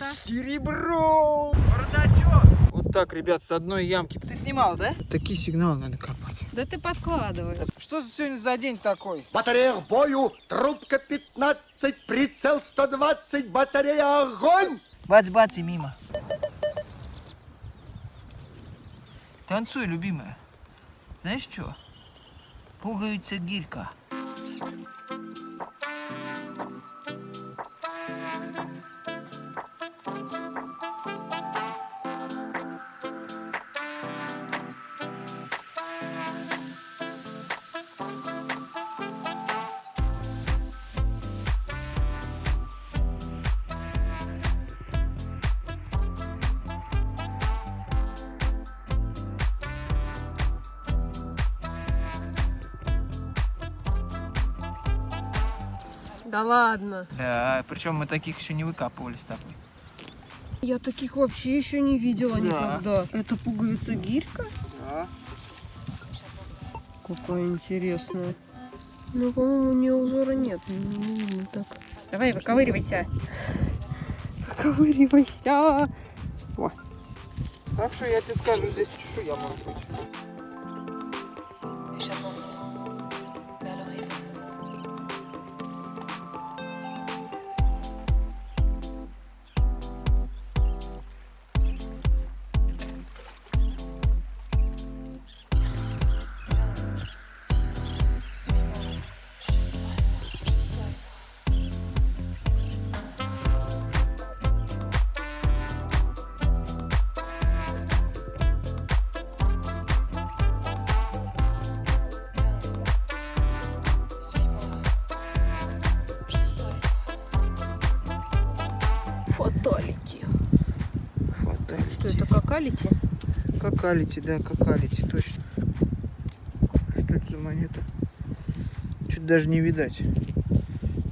Серебро! Бардачок! Вот так, ребят, с одной ямки. Ты снимал, да? Такие сигналы надо копать. Да ты подкладываешь. Что за сегодня за день такой? Батарея к бою, трубка 15, прицел 120, батарея огонь! Бац-бац и мимо. Танцуй, любимая. Знаешь что? Пуговица гирька. Да ладно. Да, причем мы таких еще не выкапывали с тобой. Я таких вообще еще не видела Да. никогда. Это пуговица гирька? Да. Какая интересная. Ну, по-моему, у нее узора нет. Не, видно так. Давай, выковыривайся. Выковыривайся. Так что я тебе скажу, здесь чешуя может быть. Какалити, да, какалити, точно. Что это за монета? Чуть даже не видать.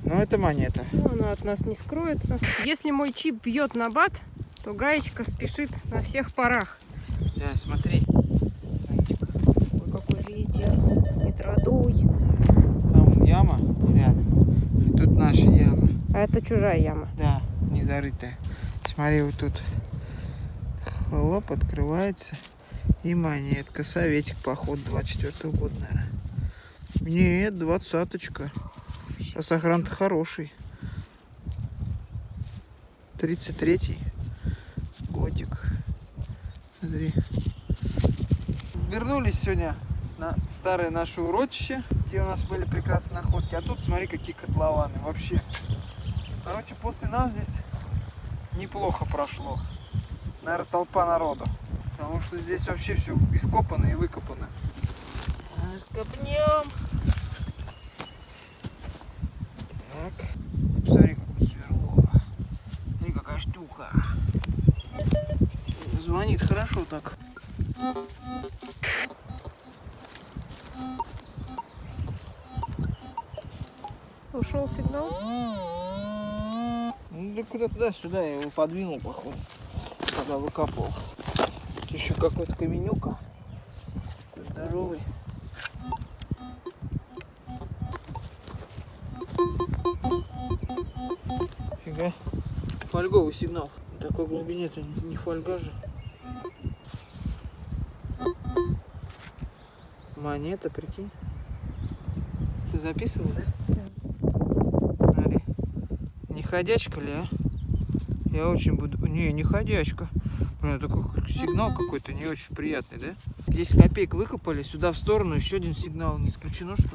Но это монета. Ну, она от нас не скроется. Если мой чип бьет на бат, то гаечка спешит на всех парах. Да, смотри. Ой, какой ветер. Не традуй. Там яма рядом. Тут наша яма. А это чужая яма. Да, не зарытая. Смотри, вот тут хлоп открывается. И монетка. Советик, поход 24 года, наверное. Нет, двадцаточка. А сохран-то хороший. 33-й годик. Смотри. Вернулись сегодня на старое наше урочище, где у нас были прекрасные находки. А тут смотри, какие котлованы. Вообще. Короче, после нас здесь неплохо прошло. Наверное, толпа народу. Потому что здесь вообще все ископано и выкопано. Копнем. Так. Смотри, какое сверло. Смотри, какая штука. Звонит хорошо так. Ушел сигнал? Ну да куда туда-сюда, я его подвинул, походу, когда выкапывал. Еще какой-то каменюка. Здоровый. Фига. Фольговый сигнал. В такой глубине это не фольга же. Монета, прикинь. Ты записывал, да? Смотри. Не ходячка ли, а? Я очень буду... Не, не ходячка. Блин, такой сигнал какой-то не очень приятный, да? 10 копеек выкопали, сюда в сторону еще один сигнал. Не исключено, что...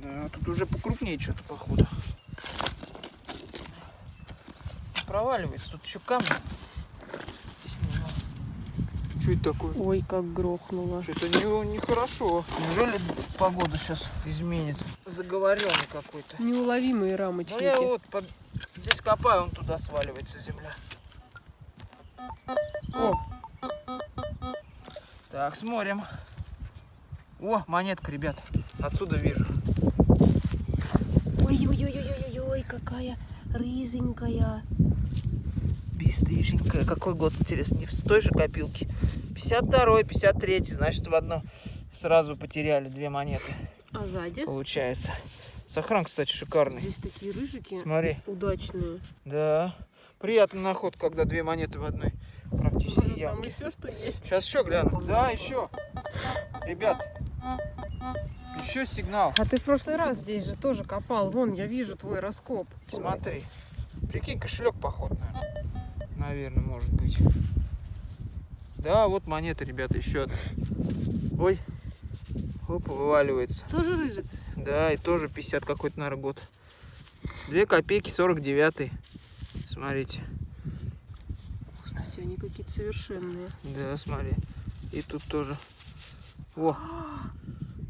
Да, тут уже покрупнее что-то, походу. Проваливается, тут еще камни. Что это такое? Ой, как грохнуло. Что-то не, нехорошо. Неужели погода сейчас изменится? Заговоренный какой-то. Неуловимые Ну рамочники. я вот под... здесь копаю, он туда сваливается земля. О, Так, смотрим. О, монетка, ребят. Отсюда вижу. Ой-ой-ой-ой-ой, какая рызенькая. Бесстыженькая. Какой год, интересно? Не в той же копилке. 52-й, 53-й. Значит, в одно сразу потеряли две монеты. А сзади? Получается. Сохран, кстати, шикарный. Здесь такие рыжики Смотри. удачные. Да. Приятный наход, когда две монеты в одной практически Там ямке. еще что есть. Сейчас еще гляну. Да, еще. Ребят, еще сигнал. А ты в прошлый раз здесь же тоже копал. Вон, я вижу твой раскоп. Смотри. Прикинь, кошелек поход, наверное. Наверное, может быть. Да, вот монета, ребята, еще одна. Ой. Оп, вываливается. Тоже рыжик? Да, и тоже 50 какой-то, наверное, год. 2 копейки 49 Смотрите. Кстати, они какие-то совершенные. Да, смотри. И тут тоже. Во.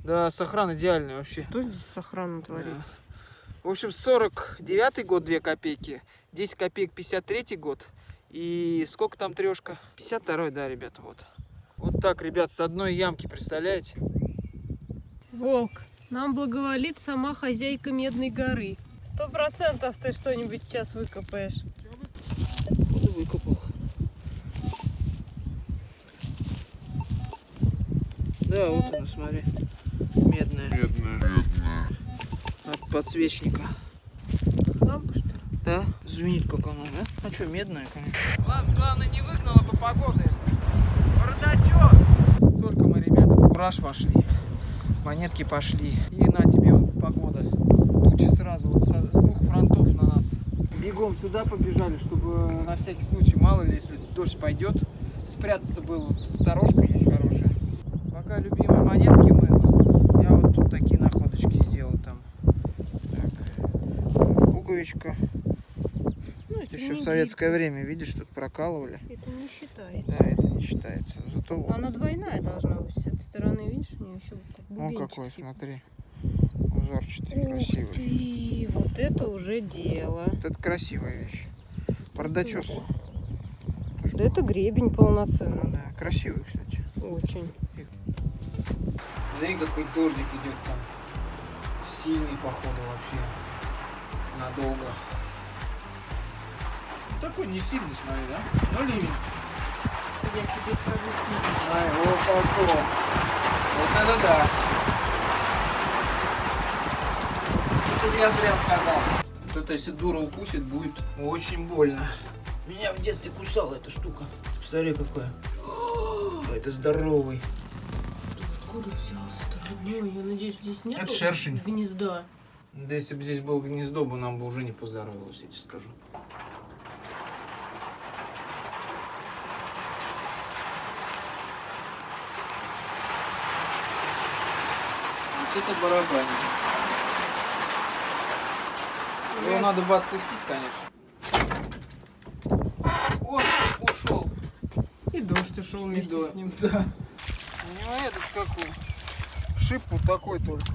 Да, сохран идеальный вообще. Что здесь с охраной творится? В общем, 49 год 2 копейки, 10 копеек 53 год. И сколько там трешка? 52 да, ребята, вот. Вот так, ребят, с одной ямки, представляете? Волк, нам благоволит сама хозяйка Медной горы. Сто процентов ты что-нибудь сейчас выкопаешь. Выкопал. Да, вот она, смотри. Медная. Медная. От подсвечника. Лампа, что ли? Да? Звенит как она, да? А что, медная, конечно. Глаз, главное, не выгнала бы погода. Бардачок! Только мы, ребята, в кураж вошли. Монетки пошли. И на тебе вот погода. Тучи сразу вот со- с двух фронтов на нас. Бегом сюда побежали, чтобы на всякий случай, мало ли, если дождь пойдет, спрятаться было. Тут сторожка есть хорошая. Пока любимые монетки мыло, я вот тут такие находочки сделал там. Так, пуговичка. Ну, это Еще в советское время, видишь, тут прокалывали. Это не считается. Да, не считается. Зато вот, Она двойная должна быть. С этой стороны, видишь, у нее еще как он бубенчик какой, типа. смотри. Узорчатый, Ух красивый. ты, вот это уже дело. Вот это красивая вещь. Тоже Да это гребень полноценный. Да, красивый, кстати. Очень. Смотри, какой дождик идет там. Сильный, походу, вообще. Надолго. Такой не сильный, смотри, да? Ну, ливень. Я тебе скажу сильно. Ай, вот такой. Вот это да. Это я зря сказал. Вот это если дура укусит, будет очень больно. Меня в детстве кусала эта штука. Посмотри, какая. О, Это здоровый. Откуда взялся-то родной? Я надеюсь, здесь нет Это шершень. гнезда. Да если бы здесь было гнездо, бы нам бы уже не поздоровилось, я тебе скажу. Это барабанник. Его надо бы отпустить, конечно. Вот, ушел. И дождь ушел вместе до- с ним. Да. У него этот какой? Шип вот такой только.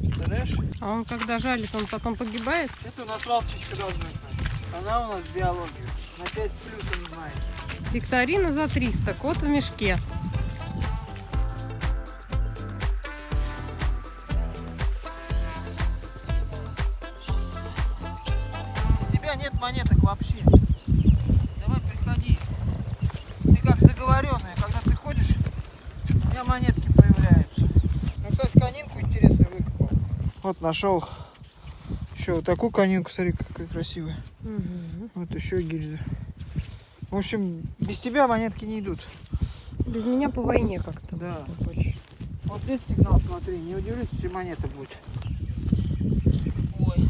Представляешь? А он когда жалит, он потом погибает? Это у нас Валчичка должна знать. Она у нас биологию. На 5 с плюсом знает. Викторина за 300, кот в мешке. Вот нашел еще вот такую конинку, смотри, какая красивая. Вот еще гильза. В общем, без тебя монетки не идут. Без меня по войне как-то. Да. Вот здесь сигнал, смотри, не удивлюсь, если монета будет. Ой.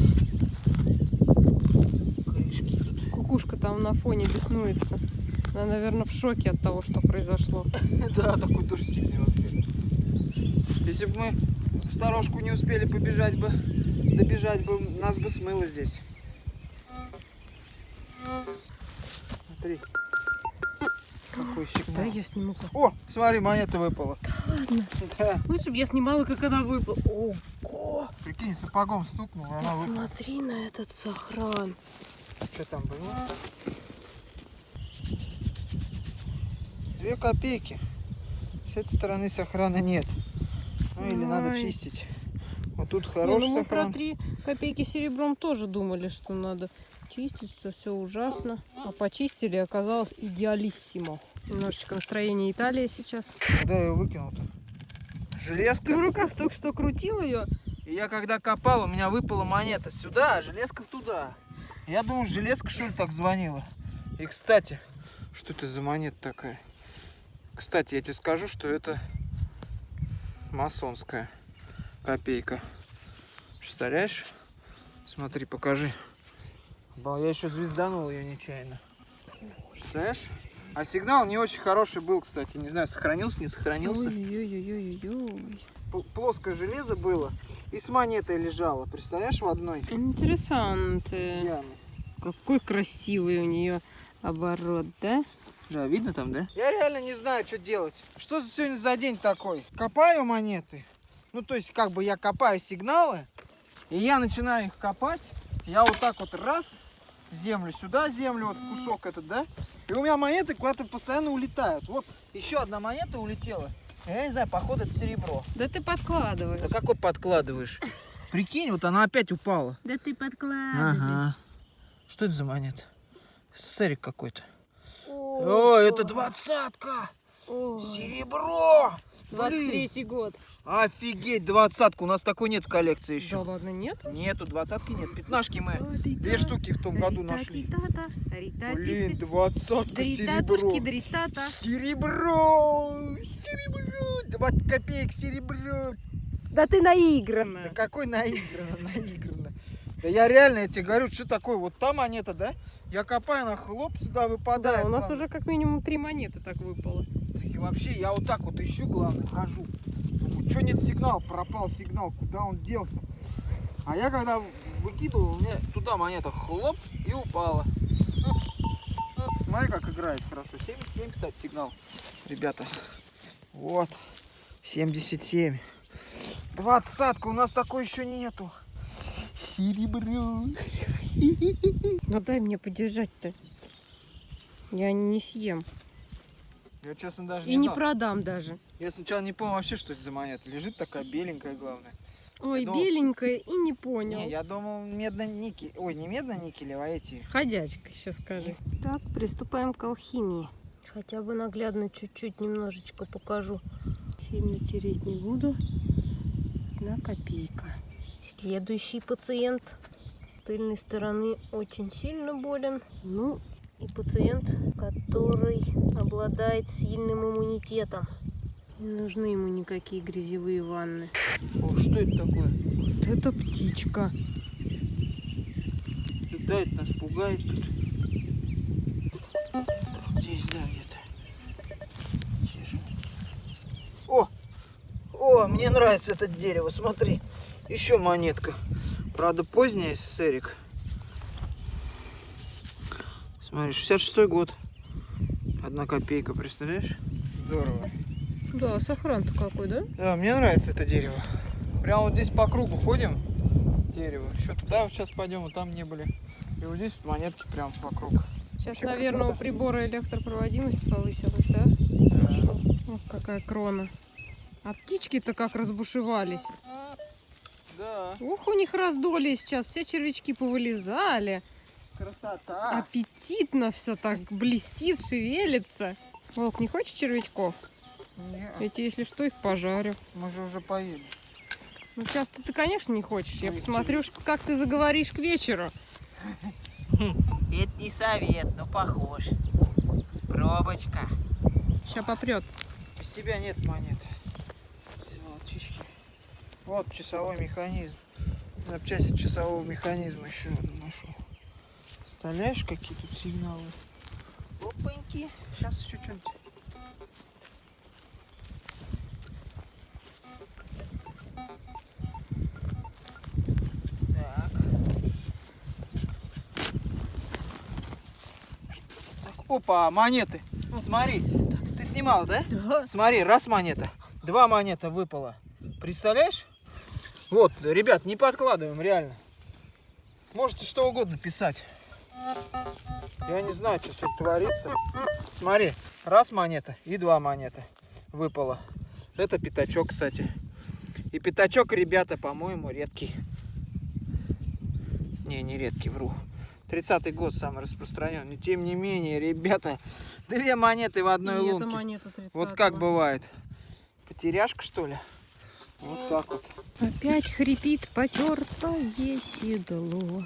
Кукушка там на фоне беснуется. Она, наверное, в шоке от того, что произошло. Да, такой дождь сильный вообще. Если бы мы в сторожку не успели побежать бы, добежать бы, нас бы смыло здесь. Смотри. Какой Да, сигнал. я сниму как. О, смотри, монета выпала. Ладно. Да. Лучше бы я снимала, как она выпала. Ого! Прикинь, сапогом стукнул, и она выпала. Посмотри на этот сохран. Что там было? Две копейки. С этой стороны сохрана нет. Ну или надо Ой. чистить. Вот тут Не, хороший ну мы про сохран. 3 копейки серебром тоже думали, что надо чистить, что все ужасно. А почистили, оказалось идеалиссимо. Немножечко настроение Италии сейчас. Куда я его выкинул-то? Ты в Железка. руках только что крутил ее, И я когда копал, у меня выпала монета сюда, а железка туда. Я думал, железка что ли так звонила. И, кстати, что это за монета такая? Кстати, я тебе скажу, что это масонская копейка. Представляешь? Смотри, покажи. Ба, Я еще звезданул ее нечаянно. Представляешь? А сигнал не очень хороший был, кстати. Не знаю, сохранился, не сохранился. Ой-ой-ой-ой-ой. П- Плоское железо было и с монетой лежало. Представляешь, в одной Интересант. яме. Какой красивый у нее оборот, да? Да, видно там, да? Я реально не знаю, что делать. Что за сегодня за день такой? Копаю монеты. Ну, то есть, как бы я копаю сигналы, и я начинаю их копать. Я вот так вот раз, землю сюда, землю, вот кусок этот, да? И у меня монеты куда-то постоянно улетают. Вот еще одна монета улетела. Я не знаю, походу это серебро. Да ты подкладываешь. Да какой подкладываешь? Прикинь, вот она опять упала. Да ты подкладываешь. Ага. Что это за монета? Сэрик какой-то. О, О, это двадцатка! Серебро! Блин, 23 год. офигеть, двадцатка. У нас такой нет в коллекции Да еще. ладно, нет? Нету, двадцатки нет. Пятнашки мы две штуки в том году нашли. Блин, двадцатка серебро. Серебро! Серебро! 20 копеек серебро! Да ты наигранная. Да какой наигранно, наигранно. Да я реально, я тебе говорю, что такое, вот та монета, да? Я копаю, она хлоп сюда выпадает. Да, у нас главное. уже как минимум три монеты так выпало. И вообще, я вот так вот ищу, главное, хожу. Думаю, что нет сигнала, пропал сигнал, куда он делся. А я когда выкидывал, у меня туда монета хлоп и упала. Смотри, как играет хорошо. 77, кстати, сигнал. Ребята, вот, 77. Двадцатка, у нас такой еще нету. Серебро. Ну дай мне подержать-то. Я не съем. Я, честно, даже И не не знал. продам даже. Я сначала не понял вообще, что это за монета. Лежит такая беленькая, главное. Ой, думал- беленькая и не понял. Не, я думал медно-никель. Ой, не медно-никелевый, а эти. Ходячка, сейчас скажи. Так, приступаем к алхимии. Хотя бы наглядно чуть-чуть немножечко покажу. Сильно тереть не буду. Одна копейка. Следующий пациент с тыльной стороны очень сильно болен. Ну, и пациент, который обладает сильным иммунитетом. Не нужны ему никакие грязевые ванны. О, что это такое? Вот это птичка. Летает, нас пугает тут. Здесь, да, где-то. Тише. О! О, мне нравится это дерево, смотри. Еще монетка. Правда, поздняя СССРик. Смотри, 66 год. Одна копейка, представляешь? Здорово. Да, сохран-то какой, да? Да, мне нравится это дерево. Прямо вот здесь по кругу ходим. Дерево. Еще туда вот сейчас пойдем, вот там не были. И вот здесь вот монетки прям по кругу. Сейчас, Вообще наверное, у красота. прибора электропроводимость повысилась, да? Да. Ох, какая крона. А птички-то как разбушевались. Да, Ух, у них раздолье сейчас, все червячки повылезали. красота. Аппетитно все так блестит, шевелится. Волк, не хочешь червячков? Не, Я тебе, если что, их пожарю. мы же уже поели. Ну, сейчас ты, конечно, не хочешь. Я Ой, посмотрю, как ты заговоришь к вечеру. Это не совет, но похож. Пробочка. Сейчас попрет. Без тебя нет монет. Без волчички. Вот часовой механизм. Запчасти часового механизма еще одну нашел. Представляешь, какие тут сигналы? Опаньки. Сейчас еще что-нибудь. Опа, монеты. Смотри, ты снимал, да? Да. Смотри, раз монета, два монета выпало. Представляешь? Вот, ребят, не подкладываем, реально. Можете что угодно писать. Я не знаю, что тут творится. Смотри, раз монета и два монета выпало. Это пятачок, кстати. И пятачок, ребята, по-моему, редкий. Не, не редкий, вру. 30-й год самый распространенный. Тем не менее, ребята, две монеты в одной И лунке. это монета 30 Вот как бывает. Потеряшка, что ли? Вот так вот. Опять хрипит потертое седло.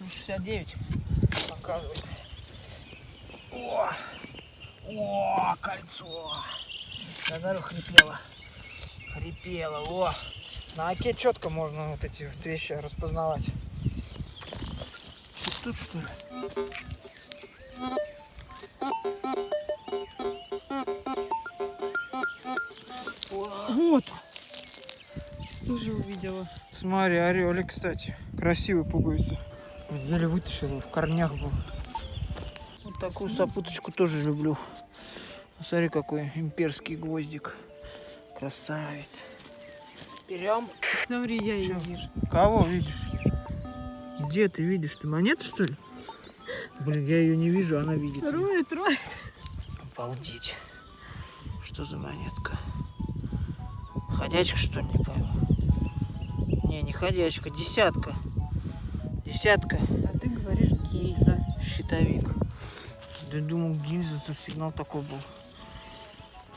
Ну, 69 показывает. О! О, кольцо! Говорю, хрипело. Хрипело, о! На оке четко можно вот эти вот вещи распознавать. Вот тут что ли? Вот. Тоже увидела. Смотри, орелик, кстати. Красивый пугается. Еле вытащил, в корнях был. Вот такую сопуточку тоже люблю. Смотри, какой имперский гвоздик. Красавец. Берем. Смотри, я Чё? ее вижу. Кого видишь? Где ты видишь? Ты монету, что ли? Блин, я ее не вижу, она видит. её. Роет, роет. Обалдеть. Что за монетка? Ходячка, что ли, не пойму? Не, не ходячка, десятка. Десятка. А ты говоришь гильза. Щитовик. Да думал, гильза, тут сигнал такой был.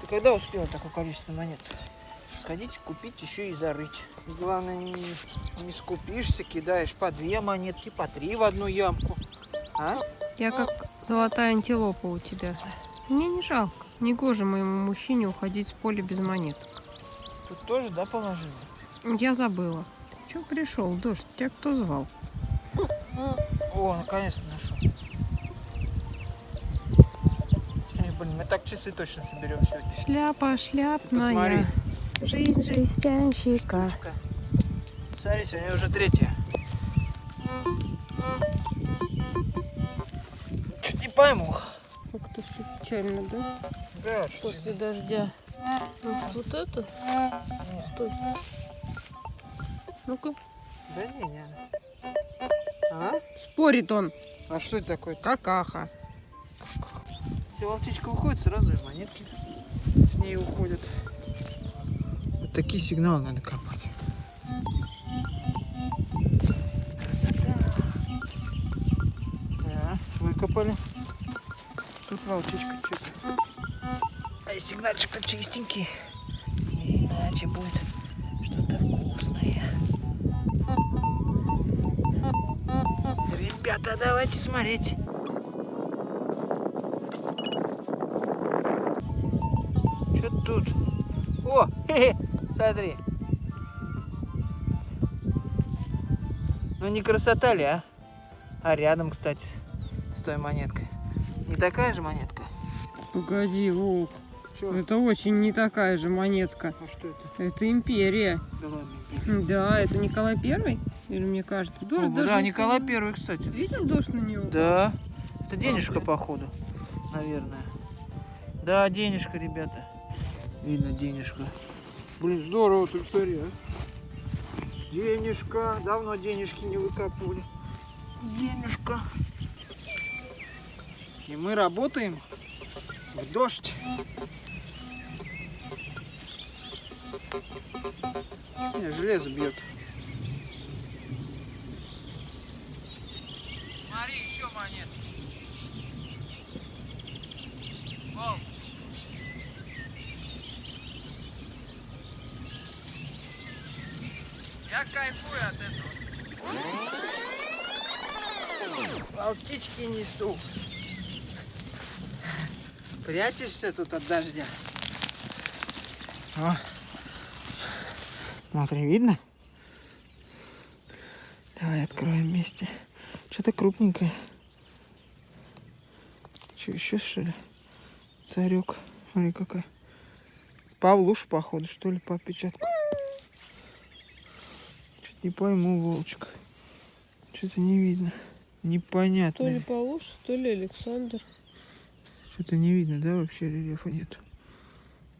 Ты когда успела такое количество монет? Сходить, купить, еще и зарыть. Главное, не, не скупишься, кидаешь по две монетки, по три в одну ямку. А? Я как золотая антилопа у тебя. Мне не жалко. Негоже моему мужчине уходить с поля без монеток. Тут тоже, да, положила? Я забыла. Че пришел, дождь? Тебя кто звал? О, наконец-то нашел. Эй, блин, мы так часы точно соберем сегодня. Шляпа шляпная. Посмотри. Жизнь жестянщика. Ка. Смотри, сегодня уже третья. Чуть не пойму. Печально, да? Да, После дождя. Может, вот это? Стой. Ну-ка. Да не, не. А? Спорит он. А что это такое? Какаха. Если волчичка уходит, сразу и монетки с ней уходят. Вот такие сигналы надо копать. Красота. Да, выкопали. Волчичка что-то. А и сигнальчик-то чистенький. Иначе будет что-то вкусное. Ребята, давайте смотреть. Что тут? О, хе-хе, смотри. Ну не красота ли, а? А рядом, кстати, с той монеткой. Такая же монетка? Погоди, Волк. Чё? Это очень не такая же монетка. А что это? Это империя. Да ладно. Да, это Николай Первый? Или мне кажется? Дождь О, даже да, Николай. Первый, кстати. Видел дождь на него? Да. Это денежка, блин. походу, наверное. Да, денежка, ребята. Видно денежка. Блин, здорово, ты смотри, а. Денежка. Давно денежки не выкапывали. Денежка. И мы работаем в дождь. Не, железо бьет. Смотри, еще монет. Волк. Я кайфую от этого. Волчички несу. Прячешься тут от дождя. О. Смотри, видно? Давай откроем вместе. Что-то крупненькое. Что, еще что ли? Царек. Смотри, какая. Павлуш, походу, что ли, по отпечатку. Чуть не пойму, волчик. Что-то не видно. Непонятно. То ли Павлуш, то ли Александр. Что-то не видно, да, вообще рельефа нет.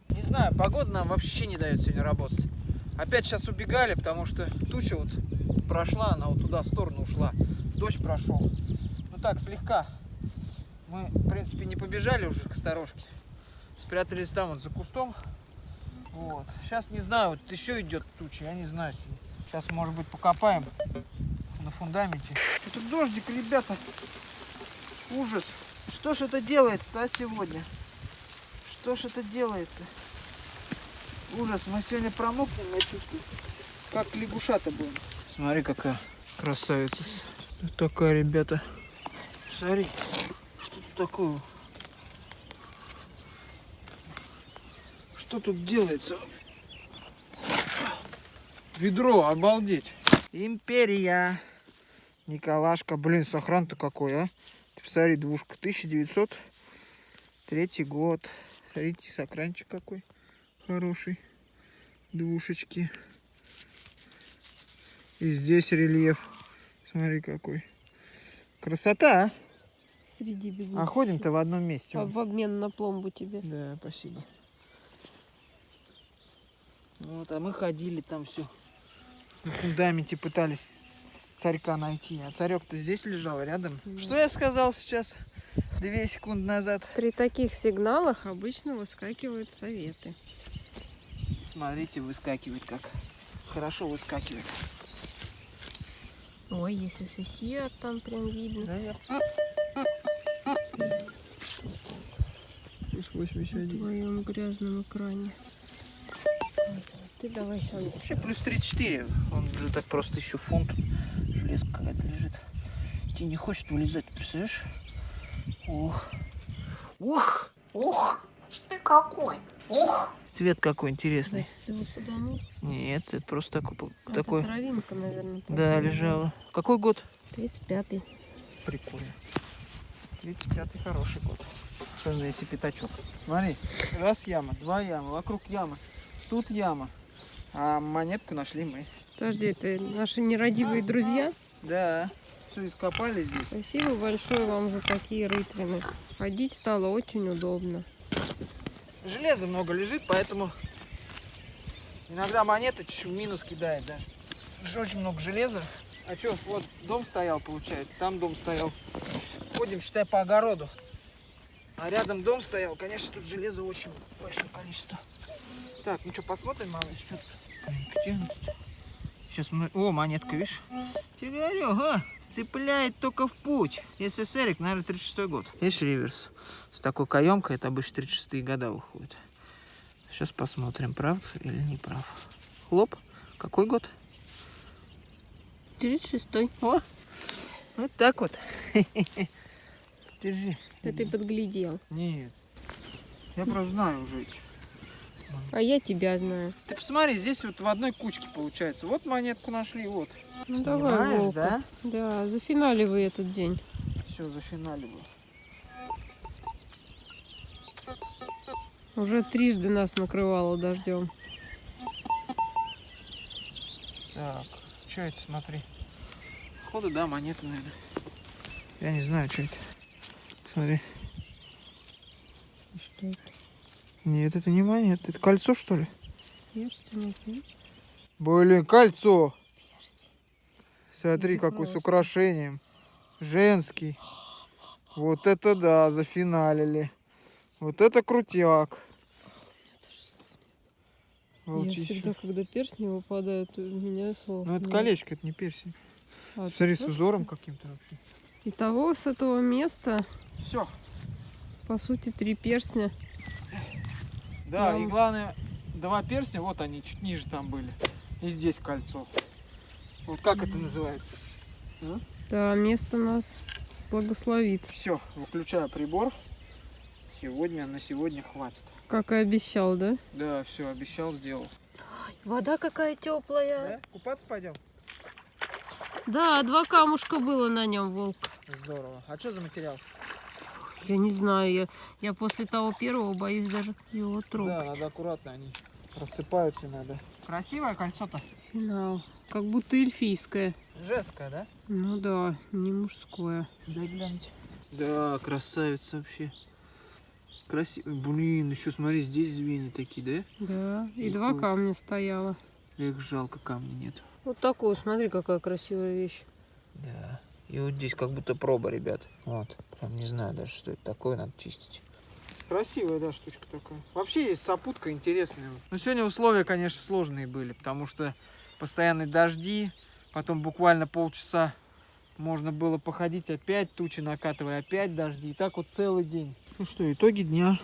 Не знаю, погода нам вообще не дает сегодня работать. Опять сейчас убегали, потому что туча вот прошла, она вот туда в сторону ушла. Дождь прошел. Ну так, слегка. Мы, в принципе, не побежали уже к сторожке. Спрятались там вот за кустом. Вот. Сейчас не знаю, вот еще идет туча, я не знаю. Сейчас, может быть, покопаем на фундаменте. Это дождик, ребята. Ужас. Что ж это делается, а, сегодня? Что ж это делается? Ужас, мы сегодня промокнем, я чувствую. Как лягушата будем. Смотри, какая красавица. Вот такая, ребята. Смотри, что тут такое? Что тут делается? Ведро, обалдеть. Империя. Николашка. Блин, сохран-то какой, а? Посмотри, двушка. 1903 год. Смотрите, сохранчик какой хороший. Двушечки. И здесь рельеф. Смотри какой. Красота, а? Среди бегут. А ходим-то в одном месте. А в обмен на пломбу тебе. Да, спасибо. Вот, а мы ходили там все. На фундаменте пытались царька найти. А царек-то здесь лежал рядом. Что я сказал сейчас? Две секунды назад. При таких сигналах обычно выскакивают советы. Смотрите, выскакивает как. Хорошо выскакивает. Ой, если сосед там прям видно. Да. Плюс 81. В твоем грязном экране. Ты давай сам. Вообще плюс 34. Он же так просто еще фунт. Какая-то лежит. Тебе не хочет вылезать, представляешь? Ох. Ух! Ух! Ты какой? Ух! Цвет какой интересный. Ты его сюда ну, Нет, это просто такой. это такой. травинка, наверное. Да, лежала. Какой год? 35-й. Прикольно. 35-й хороший год. Что за эти пятачок? Смотри, раз яма, два ямы, вокруг ямы. Тут яма. А монетку нашли мы. Подожди, это наши нерадивые друзья. Да. Все ископали здесь. Спасибо большое вам за такие рытвины. Ходить стало очень удобно. Железа много лежит, поэтому иногда монета чуть-чуть минус кидает даже. Же очень много железа. А что, вот дом стоял, получается, там дом стоял. Ходим, считай, по огороду. А рядом дом стоял, конечно, тут железа очень большое количество. Так, ну что, посмотрим, малыш, что тут? Сейчас мы... О, монетка, видишь? Говорю, ага, цепляет только в путь. СССРик, наверное, 36 год. Видишь, реверс? С такой каемкой это обычно 36-е года выходит. Сейчас посмотрим, прав или не прав. Хлоп. Какой год? 36-й. О, вот так вот. Держи. Да ты подглядел. Нет. Я просто знаю уже эти. А я тебя знаю. Ты посмотри, здесь вот в одной кучке получается. Вот монетку нашли, вот. Ну давай, Понимаешь, Вовка. да? Да, зафиналивай этот день. Все, зафиналиваю. Уже трижды нас накрывало дождем. Так, что это, смотри. Походу, да, монета, наверное. Я не знаю, что это. Смотри. Что это? Нет, это не монета. Это кольцо, что ли? Перстень? Блин, кольцо. Смотри, Это какой с украшением. Женский. Вот это да, зафиналили. Вот это крутяк. Я Волчище. всегда, когда перстни выпадают, у меня слов. Ну это нет. колечко, это не персень. А, Смотри, с узором каким-то вообще. Итого с этого места, Все. по сути, три перстня. Да, и Прям- главное, два перстня, вот они чуть ниже там были. И здесь кольцо. Вот как это называется? Да, место нас благословит. Все, выключаю прибор. Сегодня, на сегодня хватит. Как и обещал, да? Да, все, обещал, сделал. Вода какая теплая. Да? Купаться пойдем? Да, два камушка было на нем, волк. Здорово. А что за материал? Я не знаю, я, я после того первого боюсь даже его трогать. Да, надо аккуратно, они рассыпаются надо. Красивое кольцо-то? Финал. Как будто эльфийское. Женское, да? Ну да, не мужское. Дай глянуть. Да, красавица вообще. Красиво. Блин, еще смотри, здесь звенья такие, да? Да, и Прикольно. два камня стояло. Эх, жалко, камня нет. Вот такую, смотри, какая красивая вещь. Да. И вот здесь как будто проба, ребят. Вот. Прям не знаю даже, что это такое, надо чистить. Красивая, да, штучка такая. Вообще есть сопутка интересная. Но сегодня условия, конечно, сложные были, потому что постоянные дожди, потом буквально полчаса можно было походить, опять тучи накатывали, опять дожди. И так вот целый день. Ну что, итоги дня.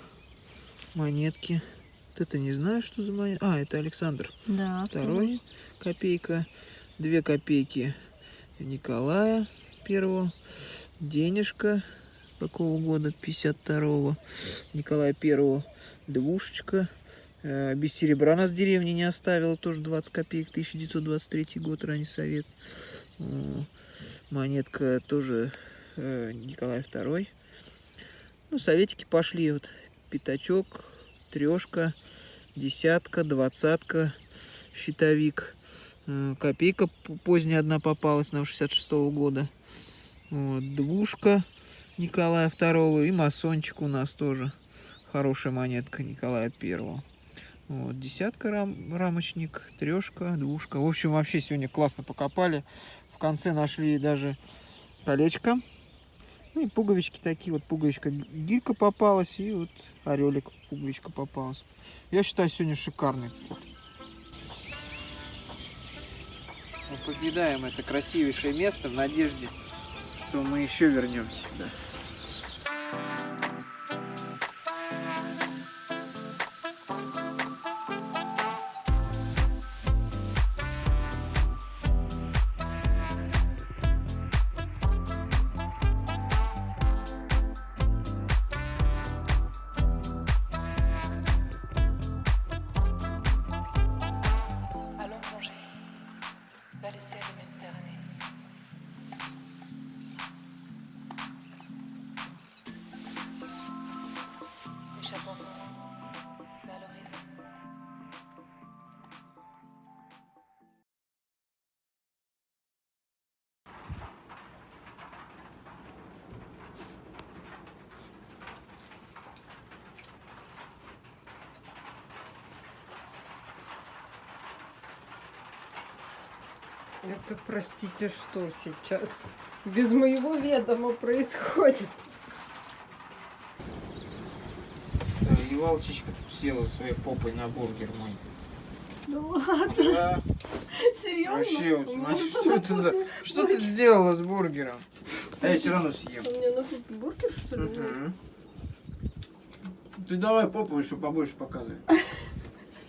Монетки. Вот это не знаю, что за монета. А, это Александр. Да, Второй копейка. Две копейки Николая Первого. Денежка какого года? 52-го. Николая Первого. Двушечка. Э, Без серебра нас деревни не оставила. Тоже 20 копеек. 1923 год, ранний совет. О, Монетка тоже э, Николай Второй. Ну, советики пошли. Вот пятачок, трешка, десятка, двадцатка, щитовик. Э, Копейка поздняя одна попалась нам 66 года. Вот, двушка Николая Второго и масончик у нас тоже. Хорошая монетка Николая Первого. Вот, десятка рам- рамочник, трешка, двушка. В общем, вообще сегодня классно покопали. В конце нашли даже колечко. Ну и пуговички такие. Вот пуговичка гирька попалась и вот орелик пуговичка попалась. Я считаю, сегодня шикарный. Мы покидаем это красивейшее место в надежде, что мы еще вернемся сюда. Это, простите, что сейчас без моего ведома происходит? И Валчичка тут села своей попой на бургер мой. Да ладно, Да, серьезно? вообще, вот смотри, что это за... Что ты сделала с бургером? А я все равно съем. Мне на тут бургер, что ли? Ты давай попу еще побольше показывай.